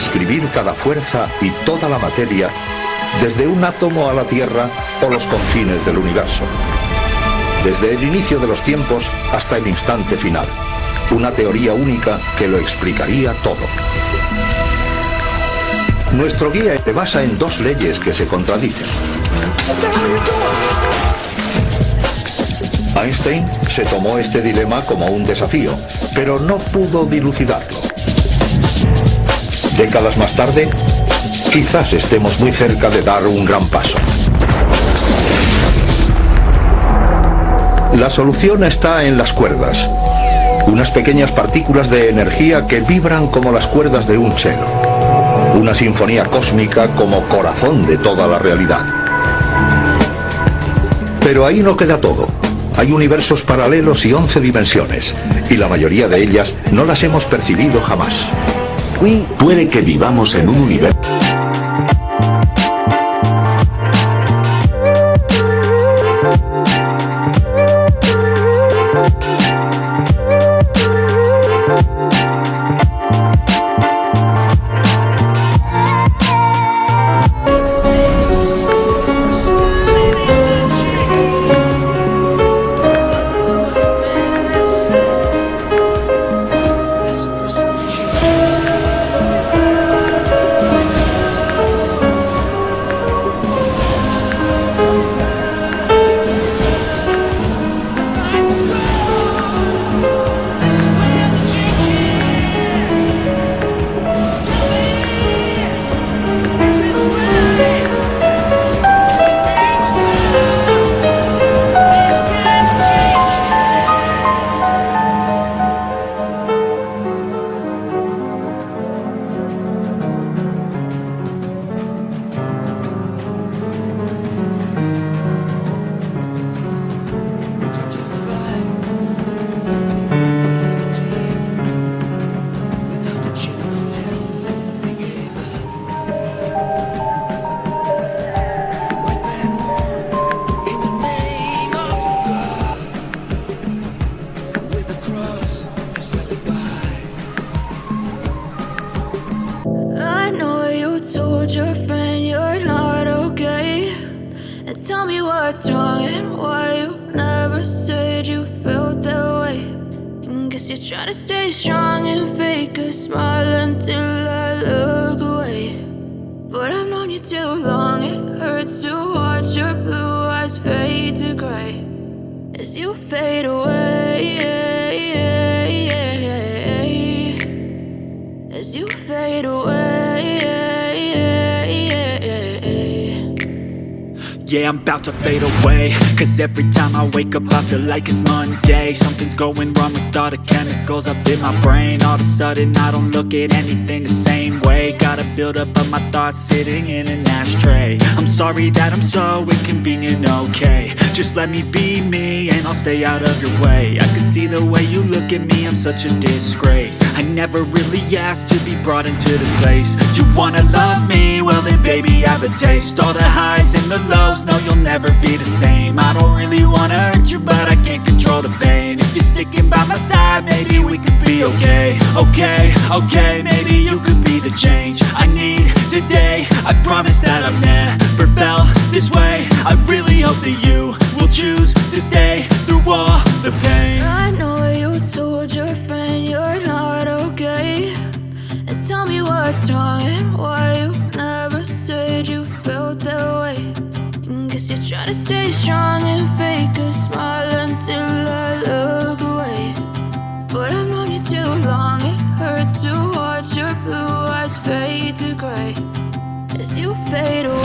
describir cada fuerza y toda la materia, desde un átomo a la Tierra o los confines del universo. Desde el inicio de los tiempos hasta el instante final. Una teoría única que lo explicaría todo. Nuestro guía se basa en dos leyes que se contradicen. Einstein se tomó este dilema como un desafío, pero no pudo dilucidarlo. Décadas más tarde, quizás estemos muy cerca de dar un gran paso. La solución está en las cuerdas, unas pequeñas partículas de energía que vibran como las cuerdas de un cello, una sinfonía cósmica como corazón de toda la realidad. Pero ahí no queda todo. Hay universos paralelos y 11 dimensiones, y la mayoría de ellas no las hemos percibido jamás. Puede que vivamos en un universo... told your friend you're not okay. And tell me what's wrong and why you never said you felt that way. And guess you're trying to stay strong and fake a smile until I look away. But I've known you too long, it hurts to watch your blue eyes fade to gray as you fade away. As you fade away. Yeah, I'm about to fade away. Cause every time I wake up I feel like it's Monday. Something's going wrong with all the chemicals up in my brain. All of a sudden I don't look at anything the same way. Gotta build up of my thoughts sitting in an ashtray. I'm sorry that I'm so inconvenient, okay Just let me be me and I'll stay out of your way. I can see the way you look at me, I'm such a disgrace. I never really asked to be brought into this place. You wanna love me? Well then baby I have a taste. All the highs and the lows, no you'll never be the same. I don't really wanna hurt you but I can't control the pain. If you're sticking by my side maybe we could be okay. Okay, okay, maybe you could be the change I need today. I promise that I've never felt this way. I really hope that you choose to stay through all the pain I know you told your friend you're not okay. And tell me what's wrong and why you never said you felt that way. And guess you're trying to stay strong and fake a smile until I look away. But I've known you too long, it hurts to watch your blue eyes fade to gray as you fade away.